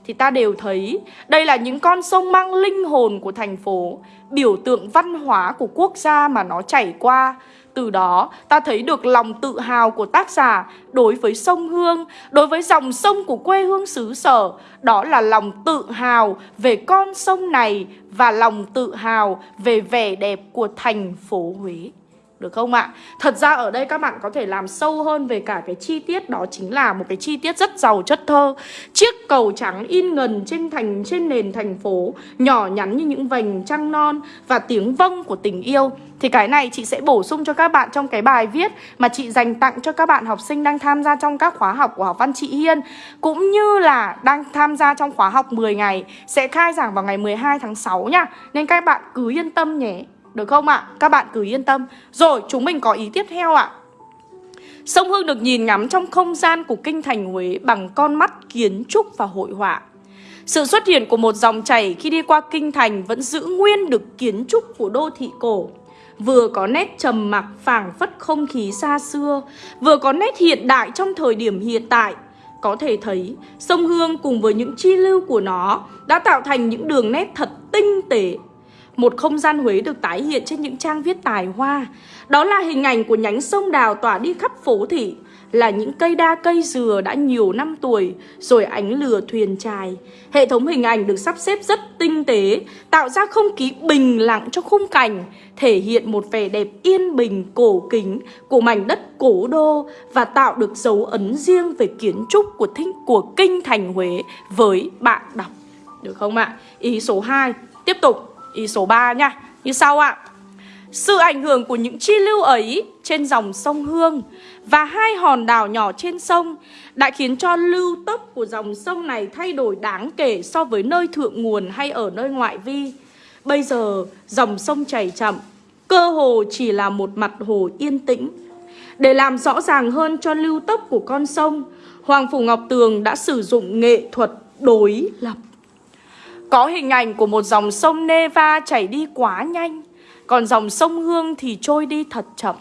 thì ta đều thấy đây là những con sông mang linh hồn của thành phố, biểu tượng văn hóa của quốc gia mà nó chảy qua. Từ đó ta thấy được lòng tự hào của tác giả đối với sông Hương, đối với dòng sông của quê hương xứ sở. Đó là lòng tự hào về con sông này và lòng tự hào về vẻ đẹp của thành phố Huế. Được không ạ? Thật ra ở đây các bạn có thể làm sâu hơn về cả cái chi tiết, Đó chính là một cái chi tiết rất giàu chất thơ. Chiếc cầu trắng in ngần trên thành, trên nền thành phố, Nhỏ nhắn như những vành trăng non Và tiếng vâng của tình yêu. Thì cái này chị sẽ bổ sung cho các bạn trong cái bài viết Mà chị dành tặng cho các bạn học sinh đang tham gia trong các khóa học của học văn chị Hiên. Cũng như là đang tham gia trong khóa học 10 ngày, Sẽ khai giảng vào ngày 12 tháng 6 nha. Nên các bạn cứ yên tâm nhé được không ạ? À? Các bạn cứ yên tâm Rồi chúng mình có ý tiếp theo ạ à. Sông Hương được nhìn ngắm trong không gian của kinh thành Huế bằng con mắt kiến trúc và hội họa. Sự xuất hiện của một dòng chảy khi đi qua kinh thành vẫn giữ nguyên được kiến trúc của đô thị cổ. Vừa có nét trầm mặc phảng phất không khí xa xưa, vừa có nét hiện đại trong thời điểm hiện tại. Có thể thấy, sông Hương cùng với những chi lưu của nó đã tạo thành những đường nét thật tinh tế, một không gian Huế được tái hiện trên những trang viết tài hoa. Đó là hình ảnh của nhánh sông đào tỏa đi khắp phố thị Là những cây đa cây dừa đã nhiều năm tuổi Rồi ánh lửa thuyền trài. Hệ thống hình ảnh được sắp xếp rất tinh tế Tạo ra không khí bình lặng cho khung cảnh Thể hiện một vẻ đẹp yên bình cổ kính Của mảnh đất cổ đô Và tạo được dấu ấn riêng về kiến trúc của, thính, của kinh thành Huế Với bạn đọc. Được không ạ? Ý số 2 Tiếp tục. Ý số 3 nha Như sau ạ Sự ảnh hưởng của những chi lưu ấy trên dòng sông Hương và hai hòn đảo nhỏ trên sông đã khiến cho lưu tốc của dòng sông này thay đổi đáng kể so với nơi thượng nguồn hay ở nơi ngoại vi. Bây giờ dòng sông chảy chậm, cơ hồ chỉ là một mặt hồ yên tĩnh. Để làm rõ ràng hơn cho lưu tốc của con sông, Hoàng Phủ Ngọc Tường đã sử dụng nghệ thuật đối lập. Có hình ảnh của một dòng sông Neva chảy đi quá nhanh. Còn dòng sông Hương thì trôi đi thật chậm.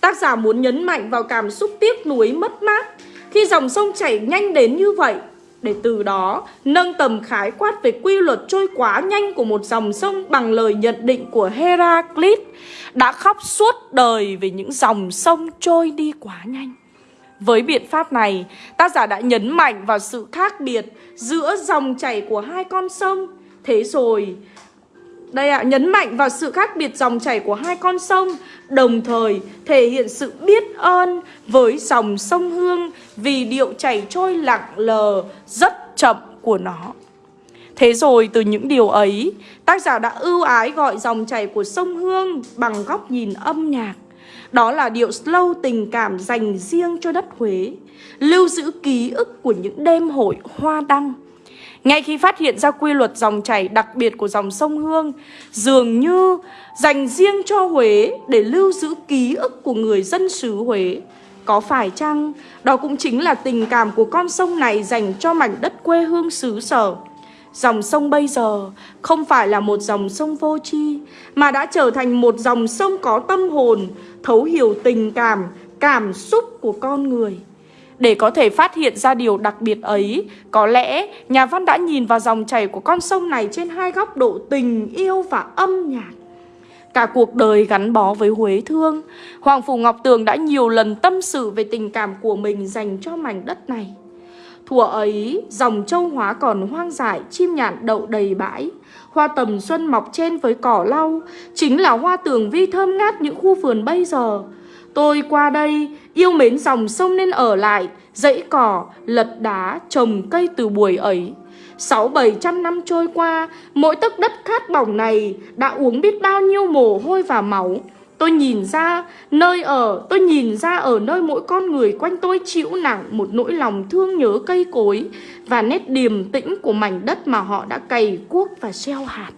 Tác giả muốn nhấn mạnh vào cảm xúc tiếc nuối mất mát Khi dòng sông chảy nhanh đến như vậy, Để từ đó nâng tầm khái quát về quy luật trôi quá nhanh của một dòng sông Bằng lời nhận định của Heraclit Đã khóc suốt đời về những dòng sông trôi đi quá nhanh với biện pháp này, tác giả đã nhấn mạnh vào sự khác biệt giữa dòng chảy của hai con sông. Thế rồi, đây ạ, à, nhấn mạnh vào sự khác biệt dòng chảy của hai con sông, đồng thời thể hiện sự biết ơn với dòng sông Hương vì điệu chảy trôi lặng lờ rất chậm của nó. Thế rồi từ những điều ấy, tác giả đã ưu ái gọi dòng chảy của sông Hương bằng góc nhìn âm nhạc. Đó là điệu slow tình cảm dành riêng cho đất Huế, Lưu giữ ký ức của những đêm hội hoa đăng. Ngay khi phát hiện ra quy luật dòng chảy đặc biệt của dòng sông Hương, Dường như dành riêng cho Huế để lưu giữ ký ức của người dân xứ Huế. Có phải chăng đó cũng chính là tình cảm của con sông này dành cho mảnh đất quê hương xứ sở? Dòng sông bây giờ không phải là một dòng sông vô tri Mà đã trở thành một dòng sông có tâm hồn Thấu hiểu tình cảm, cảm xúc của con người để có thể phát hiện ra điều đặc biệt ấy, có lẽ nhà văn đã nhìn vào dòng chảy của con sông này trên hai góc độ tình yêu và âm nhạc. Cả cuộc đời gắn bó với Huế Thương, Hoàng Phủ Ngọc Tường đã nhiều lần tâm sự về tình cảm của mình dành cho mảnh đất này. Thuở ấy, dòng châu hóa còn hoang dại, chim nhạn đậu đầy bãi. Hoa tầm xuân mọc trên với cỏ lau, chính là hoa tường vi thơm ngát những khu vườn bây giờ. Tôi qua đây, yêu mến dòng sông nên ở lại, dãy cỏ, lật đá, trồng cây từ buổi ấy. Sáu bảy trăm năm trôi qua, mỗi tấc đất khát bỏng này đã uống biết bao nhiêu mồ hôi và máu. Tôi nhìn ra nơi ở, tôi nhìn ra ở nơi mỗi con người quanh tôi chịu nặng một nỗi lòng thương nhớ cây cối và nét điềm tĩnh của mảnh đất mà họ đã cày cuốc và gieo hạt.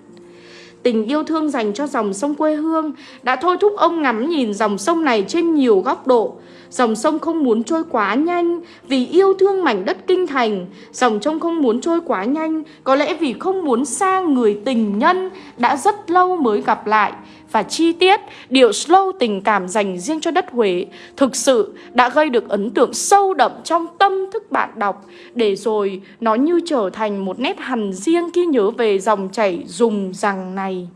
Tình yêu thương dành cho dòng sông quê hương đã thôi thúc ông ngắm nhìn dòng sông này trên nhiều góc độ. Dòng sông không muốn trôi quá nhanh vì yêu thương mảnh đất kinh thành. Dòng sông không muốn trôi quá nhanh có lẽ vì không muốn xa người tình nhân đã rất lâu mới gặp lại. Và chi tiết, điệu slow tình cảm dành riêng cho đất Huế thực sự đã gây được ấn tượng sâu đậm trong tâm thức bạn đọc để rồi nó như trở thành một nét hằn riêng khi nhớ về dòng chảy dùng rằng này.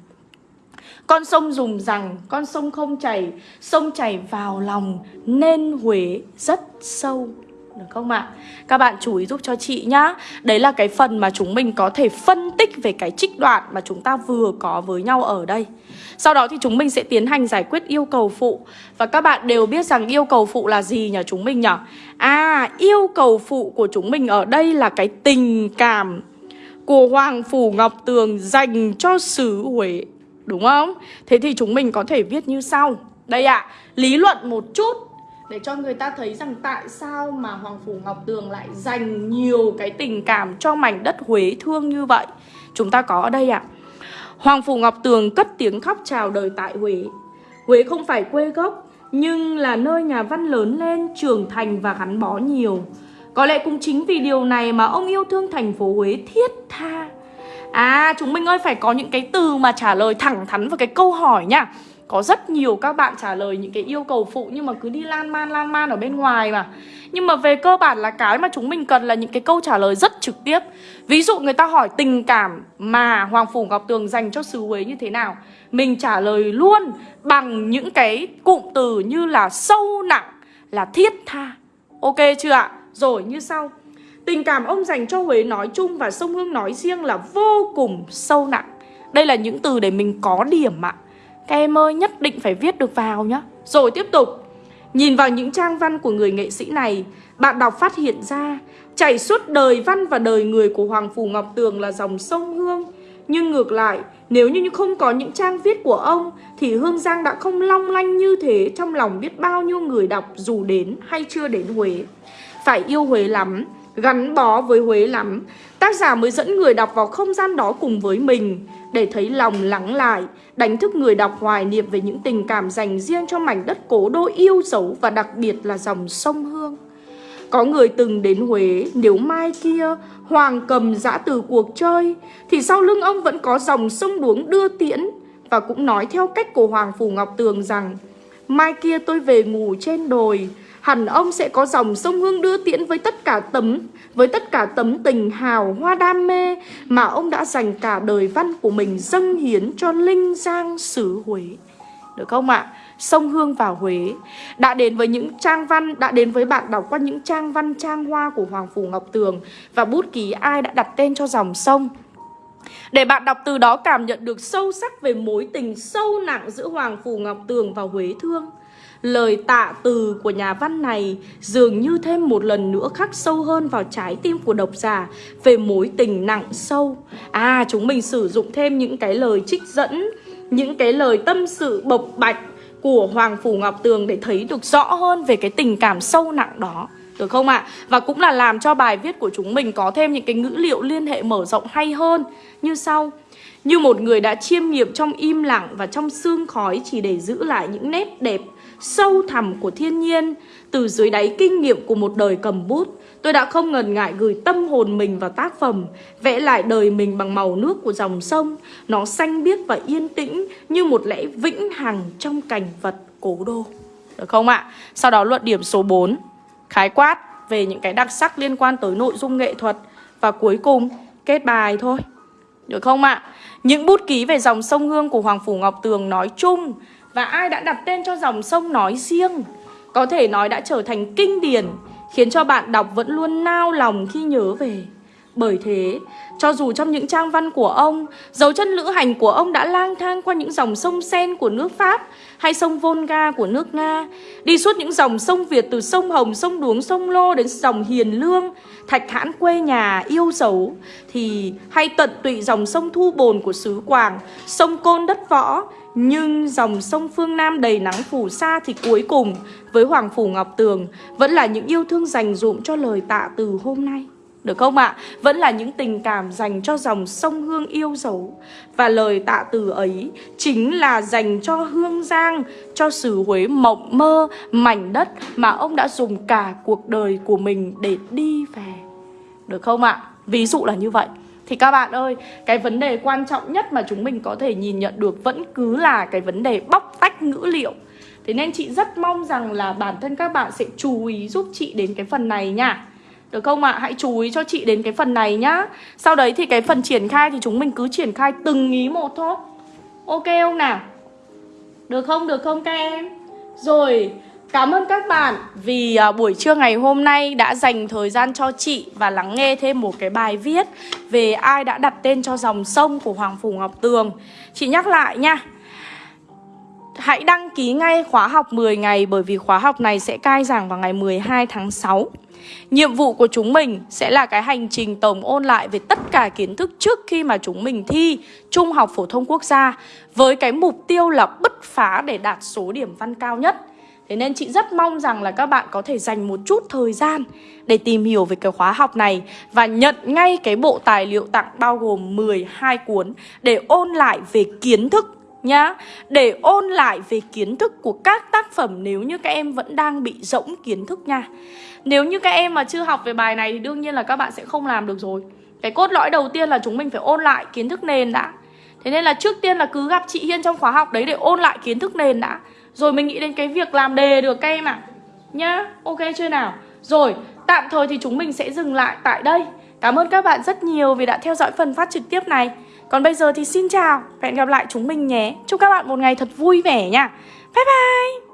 Con sông dùng rằng con sông không chảy Sông chảy vào lòng nên Huế rất sâu được không ạ? Các bạn chú ý giúp cho chị nhá Đấy là cái phần mà chúng mình có thể phân tích về cái trích đoạn mà chúng ta vừa có với nhau ở đây sau đó thì chúng mình sẽ tiến hành giải quyết yêu cầu phụ Và các bạn đều biết rằng yêu cầu phụ là gì nhỉ chúng mình nhỉ? À, yêu cầu phụ của chúng mình ở đây là cái tình cảm của Hoàng Phủ Ngọc Tường dành cho xứ Huế Đúng không? Thế thì chúng mình có thể viết như sau Đây ạ, à, lý luận một chút Để cho người ta thấy rằng tại sao mà Hoàng Phủ Ngọc Tường lại dành nhiều cái tình cảm cho mảnh đất Huế thương như vậy Chúng ta có ở đây ạ à. Hoàng Phủ Ngọc Tường cất tiếng khóc chào đời tại Huế. Huế không phải quê gốc Nhưng là nơi nhà văn lớn lên, trưởng thành và gắn bó nhiều. Có lẽ cũng chính vì điều này mà ông yêu thương thành phố Huế thiết tha. À chúng mình ơi phải có những cái từ mà trả lời thẳng thắn vào cái câu hỏi nha. Có rất nhiều các bạn trả lời những cái yêu cầu phụ nhưng mà cứ đi lan man lan man ở bên ngoài mà. Nhưng mà về cơ bản là cái mà chúng mình cần là những cái câu trả lời rất trực tiếp. Ví dụ người ta hỏi tình cảm mà Hoàng Phủ Ngọc Tường dành cho xứ Huế như thế nào Mình trả lời luôn bằng những cái cụm từ như là sâu nặng, là thiết tha. Ok chưa ạ? Rồi như sau. Tình cảm ông dành cho Huế nói chung và sông Hương nói riêng là vô cùng sâu nặng. Đây là những từ để mình có điểm ạ. Các em ơi, nhất định phải viết được vào nhá. Rồi tiếp tục. Nhìn vào những trang văn của người nghệ sĩ này, Bạn đọc phát hiện ra, Chảy suốt đời văn và đời người của Hoàng Phủ Ngọc Tường là dòng sông Hương. Nhưng ngược lại, Nếu như không có những trang viết của ông, Thì Hương Giang đã không long lanh như thế Trong lòng biết bao nhiêu người đọc dù đến hay chưa đến Huế. Phải yêu Huế lắm, gắn bó với Huế lắm. Tác giả mới dẫn người đọc vào không gian đó cùng với mình. Để thấy lòng lắng lại, Đánh thức người đọc hoài niệm về những tình cảm dành riêng cho mảnh đất cố đô yêu dấu Và đặc biệt là dòng sông Hương. Có người từng đến Huế, Nếu mai kia Hoàng cầm giã từ cuộc chơi, Thì sau lưng ông vẫn có dòng sông đuống đưa tiễn Và cũng nói theo cách của Hoàng Phủ Ngọc Tường rằng, Mai kia tôi về ngủ trên đồi hẳn ông sẽ có dòng sông Hương đưa tiễn với tất cả tấm với tất cả tấm tình hào hoa đam mê mà ông đã dành cả đời văn của mình dâng hiến cho linh giang xứ Huế. Được không ạ? Sông Hương vào Huế đã đến với những trang văn, đã đến với bạn đọc qua những trang văn trang hoa của Hoàng Phủ Ngọc Tường và bút ký ai đã đặt tên cho dòng sông. Để bạn đọc từ đó cảm nhận được sâu sắc về mối tình sâu nặng giữa Hoàng Phủ Ngọc Tường và Huế Thương. Lời tạ từ của nhà văn này dường như thêm một lần nữa khắc sâu hơn vào trái tim của độc giả về mối tình nặng sâu. À, chúng mình sử dụng thêm những cái lời trích dẫn, những cái lời tâm sự bộc bạch của Hoàng Phủ Ngọc Tường để thấy được rõ hơn về cái tình cảm sâu nặng đó. Được không ạ? À? Và cũng là làm cho bài viết của chúng mình có thêm những cái ngữ liệu liên hệ mở rộng hay hơn Như sau Như một người đã chiêm nghiệm trong im lặng và trong sương khói chỉ để giữ lại những nét đẹp sâu thẳm của thiên nhiên, Từ dưới đáy kinh nghiệm của một đời cầm bút, Tôi đã không ngần ngại gửi tâm hồn mình vào tác phẩm, Vẽ lại đời mình bằng màu nước của dòng sông. Nó xanh biếc và yên tĩnh Như một lẽ vĩnh hằng trong cảnh vật cố đô. Được không ạ? Sau đó luận điểm số 4 Khái quát về những cái đặc sắc liên quan tới nội dung nghệ thuật. Và cuối cùng, kết bài thôi. Được không ạ? Những bút ký về dòng sông Hương của Hoàng Phủ Ngọc Tường nói chung và ai đã đặt tên cho dòng sông nói riêng? Có thể nói đã trở thành kinh điển Khiến cho bạn đọc vẫn luôn nao lòng khi nhớ về. Bởi thế, cho dù trong những trang văn của ông, dấu chân lữ hành của ông đã lang thang qua những dòng sông Sen của nước Pháp hay sông Volga của nước Nga, đi suốt những dòng sông Việt từ sông Hồng, sông Đuống, sông Lô đến dòng Hiền Lương, Thạch Hãn quê nhà yêu dấu, thì hay tận tụy dòng sông Thu Bồn của xứ Quảng, sông Côn đất Võ, nhưng dòng sông phương Nam đầy nắng phủ sa thì cuối cùng với Hoàng Phủ Ngọc Tường vẫn là những yêu thương dành dụm cho lời tạ từ hôm nay. Được không ạ? Vẫn là những tình cảm dành cho dòng sông Hương yêu dấu Và lời tạ từ ấy chính là dành cho Hương Giang Cho xứ Huế mộng mơ, mảnh đất Mà ông đã dùng cả cuộc đời của mình để đi về Được không ạ? Ví dụ là như vậy thì các bạn ơi, cái vấn đề quan trọng nhất mà chúng mình có thể nhìn nhận được vẫn cứ là cái vấn đề bóc tách ngữ liệu Thế nên chị rất mong rằng là bản thân các bạn sẽ chú ý giúp chị đến cái phần này nha được không ạ? À? Hãy chú ý cho chị đến cái phần này nhá Sau đấy thì cái phần triển khai thì chúng mình cứ triển khai từng ý một thôi Ok không nào? Được không? Được không các em? Rồi, cảm ơn các bạn vì à, buổi trưa ngày hôm nay đã dành thời gian cho chị và lắng nghe thêm một cái bài viết về ai đã đặt tên cho dòng sông của Hoàng Phủ Ngọc Tường. Chị nhắc lại nha. Hãy đăng ký ngay khóa học 10 ngày bởi vì khóa học này sẽ cai giảng vào ngày 12 tháng 6. Nhiệm vụ của chúng mình sẽ là cái hành trình tổng ôn lại về tất cả kiến thức trước khi mà chúng mình thi Trung học phổ thông quốc gia với cái mục tiêu là bứt phá để đạt số điểm văn cao nhất. Thế nên chị rất mong rằng là các bạn có thể dành một chút thời gian để tìm hiểu về cái khóa học này và nhận ngay cái bộ tài liệu tặng bao gồm 12 cuốn để ôn lại về kiến thức nhá. Để ôn lại về kiến thức của các tác phẩm nếu như các em vẫn đang bị rỗng kiến thức nha. Nếu như các em mà chưa học về bài này thì đương nhiên là các bạn sẽ không làm được rồi. Cái cốt lõi đầu tiên là chúng mình phải ôn lại kiến thức nền đã. Thế nên là trước tiên là cứ gặp chị Hiên trong khóa học đấy để ôn lại kiến thức nền đã. Rồi mình nghĩ đến cái việc làm đề được các em ạ. À. Nhá, ok chưa nào? Rồi, tạm thời thì chúng mình sẽ dừng lại tại đây. Cảm ơn các bạn rất nhiều vì đã theo dõi phần phát trực tiếp này. Còn bây giờ thì xin chào và hẹn gặp lại chúng mình nhé. Chúc các bạn một ngày thật vui vẻ nha. Bye bye!